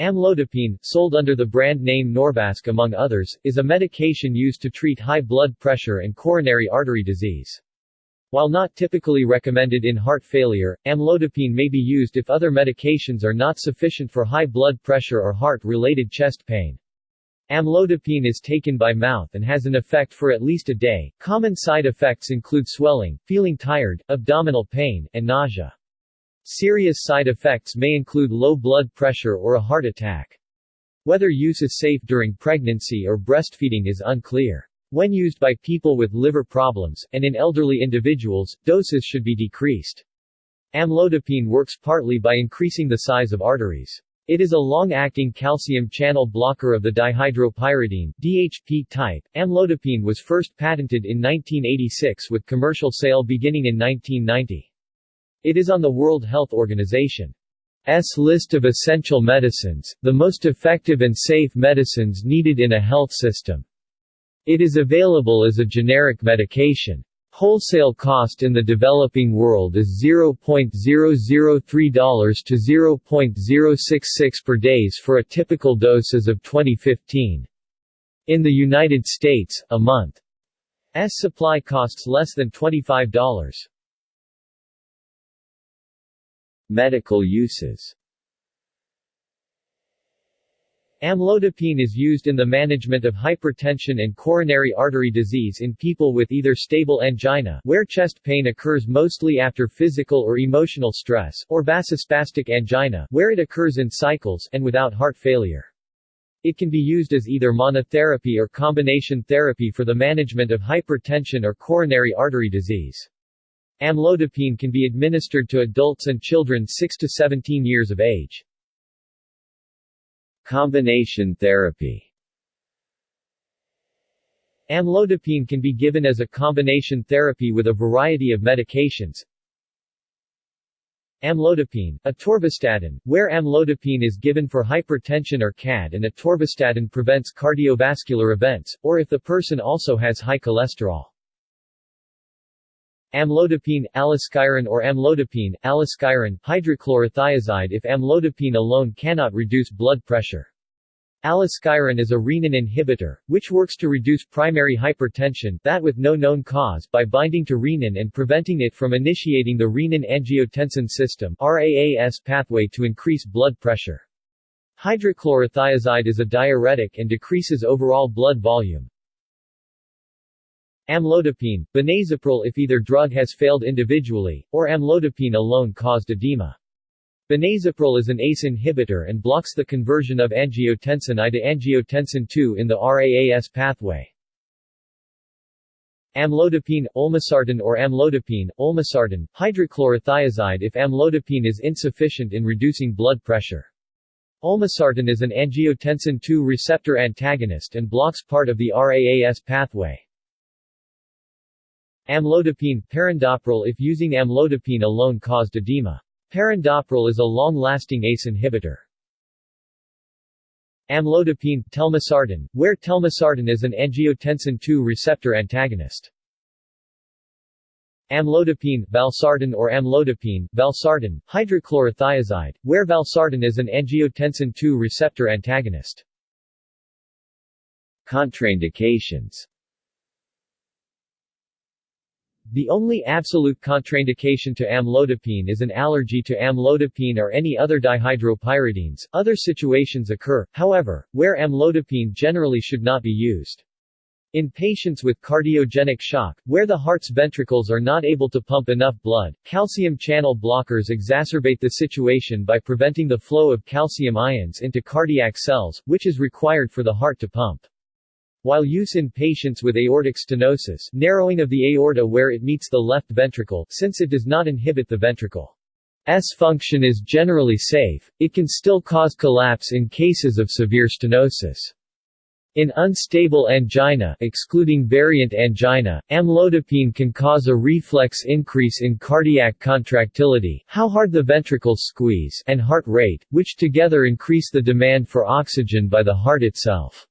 Amlodipine, sold under the brand name Norvasc among others, is a medication used to treat high blood pressure and coronary artery disease. While not typically recommended in heart failure, amlodipine may be used if other medications are not sufficient for high blood pressure or heart-related chest pain. Amlodipine is taken by mouth and has an effect for at least a day. Common side effects include swelling, feeling tired, abdominal pain, and nausea. Serious side effects may include low blood pressure or a heart attack. Whether use is safe during pregnancy or breastfeeding is unclear. When used by people with liver problems, and in elderly individuals, doses should be decreased. Amlodipine works partly by increasing the size of arteries. It is a long-acting calcium channel blocker of the dihydropyridine DHP type. Amlodipine was first patented in 1986 with commercial sale beginning in 1990. It is on the World Health Organization's list of essential medicines, the most effective and safe medicines needed in a health system. It is available as a generic medication. Wholesale cost in the developing world is $0.003 to $0.066 per days for a typical dose as of 2015. In the United States, a month's supply costs less than $25. Medical uses Amlodipine is used in the management of hypertension and coronary artery disease in people with either stable angina where chest pain occurs mostly after physical or emotional stress, or vasospastic angina where it occurs in cycles and without heart failure. It can be used as either monotherapy or combination therapy for the management of hypertension or coronary artery disease. Amlodipine can be administered to adults and children 6 to 17 years of age. Combination therapy Amlodipine can be given as a combination therapy with a variety of medications. Amlodipine, atorvastatin, where amlodipine is given for hypertension or CAD and atorvastatin prevents cardiovascular events, or if the person also has high cholesterol. Amlodipine, aliskiren or amlodipine, aliskiren, hydrochlorothiazide if amlodipine alone cannot reduce blood pressure. Aliskiren is a renin inhibitor, which works to reduce primary hypertension that with no known cause by binding to renin and preventing it from initiating the renin-angiotensin system RAAS pathway to increase blood pressure. Hydrochlorothiazide is a diuretic and decreases overall blood volume. Amlodipine, benazepril if either drug has failed individually, or amlodipine alone caused edema. Benazepril is an ACE inhibitor and blocks the conversion of angiotensin I to angiotensin II in the RAAS pathway. Amlodipine, olmesartan or amlodipine, olmesartan, hydrochlorothiazide if amlodipine is insufficient in reducing blood pressure. Olmesartan is an angiotensin II receptor antagonist and blocks part of the RAAS pathway. Amlodipine, perindopril if using amlodipine alone caused edema. Perindopril is a long-lasting ACE inhibitor. Amlodipine, telmisartan, where telmisartan is an angiotensin II receptor antagonist. Amlodipine, valsartan or amlodipine, valsartan, hydrochlorothiazide, where valsartan is an angiotensin II receptor antagonist. Contraindications the only absolute contraindication to amlodipine is an allergy to amlodipine or any other dihydropyridines. Other situations occur, however, where amlodipine generally should not be used. In patients with cardiogenic shock, where the heart's ventricles are not able to pump enough blood, calcium channel blockers exacerbate the situation by preventing the flow of calcium ions into cardiac cells, which is required for the heart to pump. While use in patients with aortic stenosis narrowing of the aorta where it meets the left ventricle since it does not inhibit the ventricle's function is generally safe, it can still cause collapse in cases of severe stenosis. In unstable angina excluding variant angina, amlodipine can cause a reflex increase in cardiac contractility how hard the ventricles squeeze and heart rate, which together increase the demand for oxygen by the heart itself.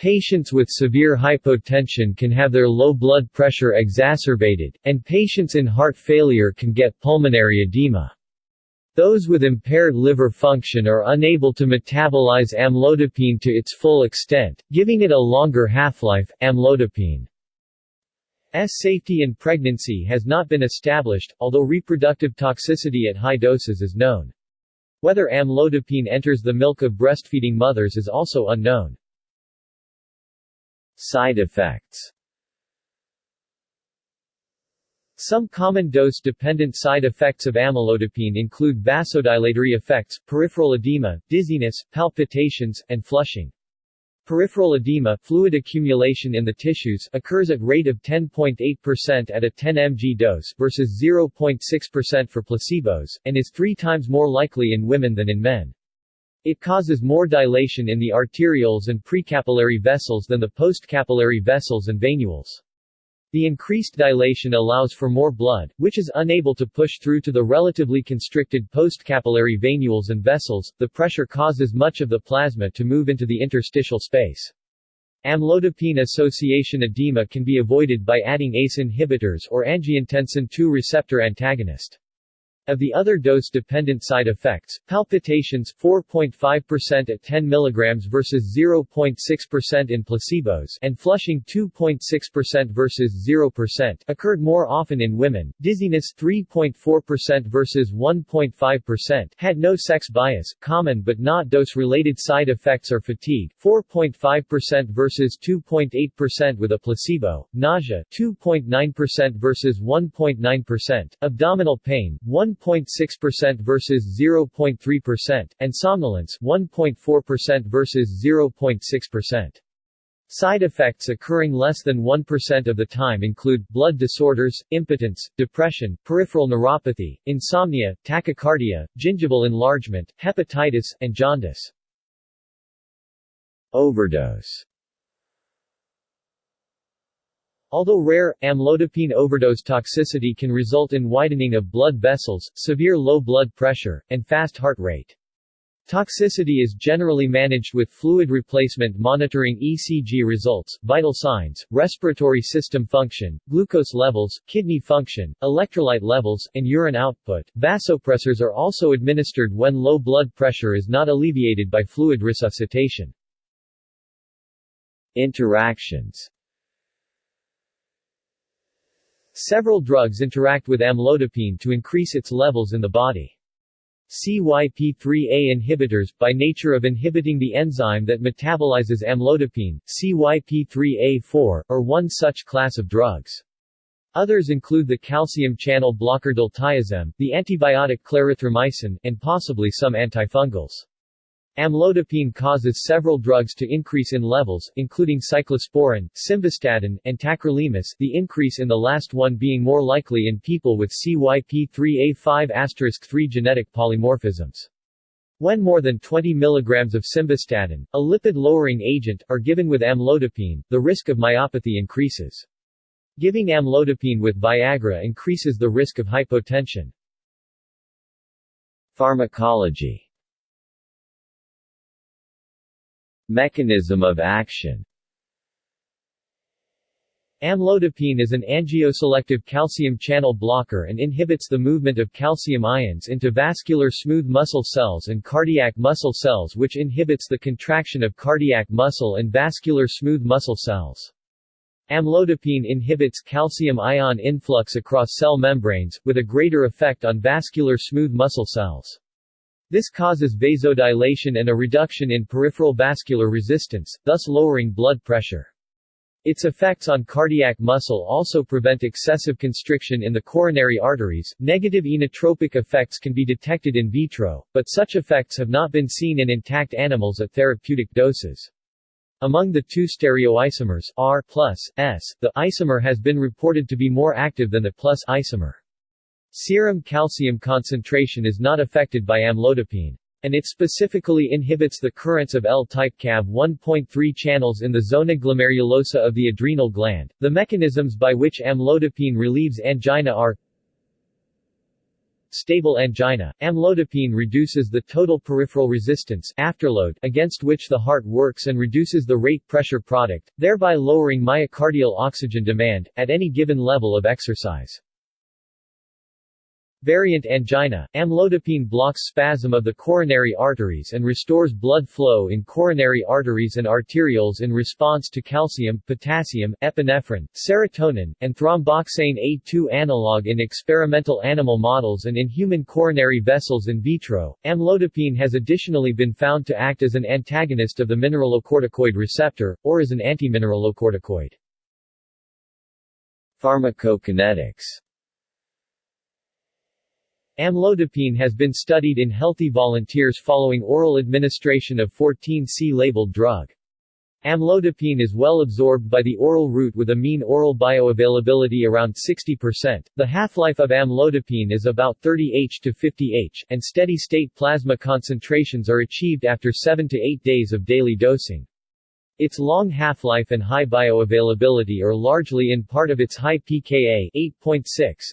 Patients with severe hypotension can have their low blood pressure exacerbated, and patients in heart failure can get pulmonary edema. Those with impaired liver function are unable to metabolize amlodipine to its full extent, giving it a longer half-life. Amlodipine S safety in pregnancy has not been established, although reproductive toxicity at high doses is known. Whether amlodipine enters the milk of breastfeeding mothers is also unknown. Side effects Some common dose-dependent side effects of amlodipine include vasodilatory effects, peripheral edema, dizziness, palpitations, and flushing. Peripheral edema fluid accumulation in the tissues occurs at a rate of 10.8% at a 10 mg dose versus 0.6% for placebos, and is three times more likely in women than in men. It causes more dilation in the arterioles and precapillary vessels than the postcapillary vessels and venules. The increased dilation allows for more blood, which is unable to push through to the relatively constricted postcapillary venules and vessels. The pressure causes much of the plasma to move into the interstitial space. Amlodipine association edema can be avoided by adding ACE inhibitors or angiotensin II receptor antagonist. Of the other dose-dependent side effects, palpitations 4.5% at 10 mg versus 0.6% in placebos and flushing 2.6% versus 0% occurred more often in women. Dizziness 3.4% versus 1.5% had no sex bias. Common but not dose-related side effects are fatigue 4.5% versus 2.8% with a placebo, nausea 2.9% versus 1.9%, abdominal pain 1 1.6% versus 0.3%, and somnolence 1.4% versus 0.6%. Side effects occurring less than 1% of the time include, blood disorders, impotence, depression, peripheral neuropathy, insomnia, tachycardia, gingival enlargement, hepatitis, and jaundice. Overdose Although rare, amlodipine overdose toxicity can result in widening of blood vessels, severe low blood pressure, and fast heart rate. Toxicity is generally managed with fluid replacement monitoring ECG results, vital signs, respiratory system function, glucose levels, kidney function, electrolyte levels, and urine output. Vasopressors are also administered when low blood pressure is not alleviated by fluid resuscitation. Interactions Several drugs interact with amlodipine to increase its levels in the body. CYP3A inhibitors, by nature of inhibiting the enzyme that metabolizes amlodipine, CYP3A4, are one such class of drugs. Others include the calcium channel blocker diltiazem, the antibiotic clarithromycin, and possibly some antifungals. Amlodipine causes several drugs to increase in levels, including cyclosporin, simvastatin, and tacrolimus the increase in the last one being more likely in people with CYP3A5*3 genetic polymorphisms. When more than 20 mg of simvastatin, a lipid-lowering agent, are given with amlodipine, the risk of myopathy increases. Giving amlodipine with Viagra increases the risk of hypotension. Pharmacology Mechanism of action Amlodipine is an angioselective calcium channel blocker and inhibits the movement of calcium ions into vascular smooth muscle cells and cardiac muscle cells which inhibits the contraction of cardiac muscle and vascular smooth muscle cells. Amlodipine inhibits calcium ion influx across cell membranes, with a greater effect on vascular smooth muscle cells. This causes vasodilation and a reduction in peripheral vascular resistance, thus lowering blood pressure. Its effects on cardiac muscle also prevent excessive constriction in the coronary arteries. Negative inotropic effects can be detected in vitro, but such effects have not been seen in intact animals at therapeutic doses. Among the two stereoisomers R plus S, the isomer has been reported to be more active than the plus isomer. Serum calcium concentration is not affected by amlodipine. And it specifically inhibits the currents of L-type Cav 1.3 channels in the zona glomerulosa of the adrenal gland. The mechanisms by which amlodipine relieves angina are Stable angina. Amlodipine reduces the total peripheral resistance afterload against which the heart works and reduces the rate pressure product, thereby lowering myocardial oxygen demand, at any given level of exercise. Variant angina, amlodipine blocks spasm of the coronary arteries and restores blood flow in coronary arteries and arterioles in response to calcium, potassium, epinephrine, serotonin, and thromboxane A2 analog in experimental animal models and in human coronary vessels in vitro. Amlodipine has additionally been found to act as an antagonist of the mineralocorticoid receptor, or as an antimineralocorticoid. Pharmacokinetics Amlodipine has been studied in healthy volunteers following oral administration of 14C-labeled drug. Amlodipine is well absorbed by the oral route with a mean oral bioavailability around 60%. The half-life of amlodipine is about 30 H to 50 H, and steady-state plasma concentrations are achieved after 7 to 8 days of daily dosing. Its long half-life and high bioavailability are largely in part of its high pKa 8.6.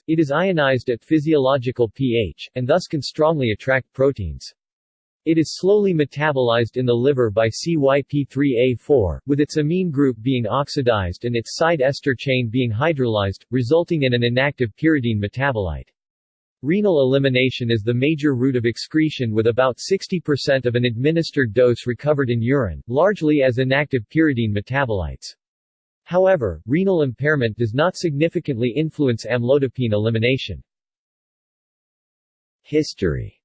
It is ionized at physiological pH, and thus can strongly attract proteins. It is slowly metabolized in the liver by CYP3A4, with its amine group being oxidized and its side ester chain being hydrolyzed, resulting in an inactive pyridine metabolite. Renal elimination is the major route of excretion with about 60% of an administered dose recovered in urine, largely as inactive pyridine metabolites. However, renal impairment does not significantly influence amlodipine elimination. History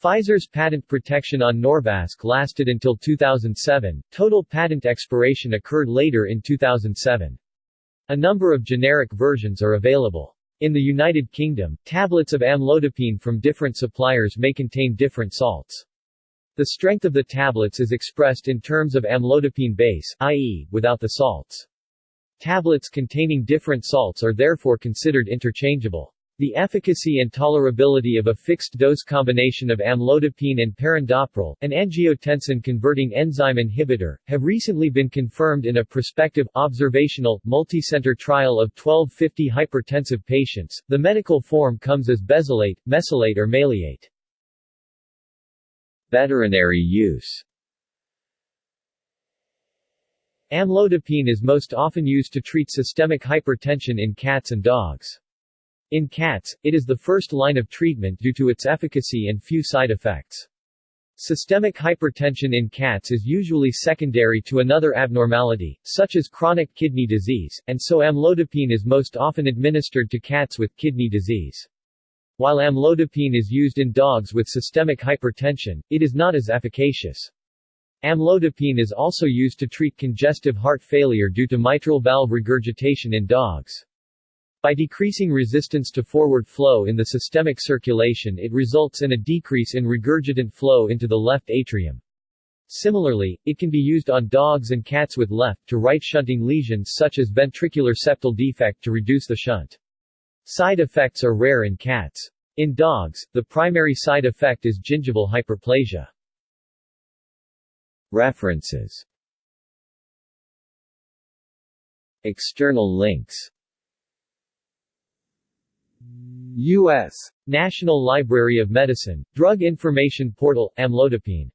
Pfizer's patent protection on Norvasc lasted until 2007, total patent expiration occurred later in 2007. A number of generic versions are available. In the United Kingdom, tablets of amlodipine from different suppliers may contain different salts. The strength of the tablets is expressed in terms of amlodipine base, i.e., without the salts. Tablets containing different salts are therefore considered interchangeable. The efficacy and tolerability of a fixed-dose combination of amlodipine and perindopril, an angiotensin-converting enzyme inhibitor, have recently been confirmed in a prospective, observational, multicenter trial of 1250 hypertensive patients. The medical form comes as besilate, mesylate or maleate. Veterinary use Amlodipine is most often used to treat systemic hypertension in cats and dogs. In cats, it is the first line of treatment due to its efficacy and few side effects. Systemic hypertension in cats is usually secondary to another abnormality, such as chronic kidney disease, and so amlodipine is most often administered to cats with kidney disease. While amlodipine is used in dogs with systemic hypertension, it is not as efficacious. Amlodipine is also used to treat congestive heart failure due to mitral valve regurgitation in dogs. By decreasing resistance to forward flow in the systemic circulation it results in a decrease in regurgitant flow into the left atrium. Similarly, it can be used on dogs and cats with left to right shunting lesions such as ventricular septal defect to reduce the shunt. Side effects are rare in cats. In dogs, the primary side effect is gingival hyperplasia. References External links U.S. National Library of Medicine, Drug Information Portal, amlodipine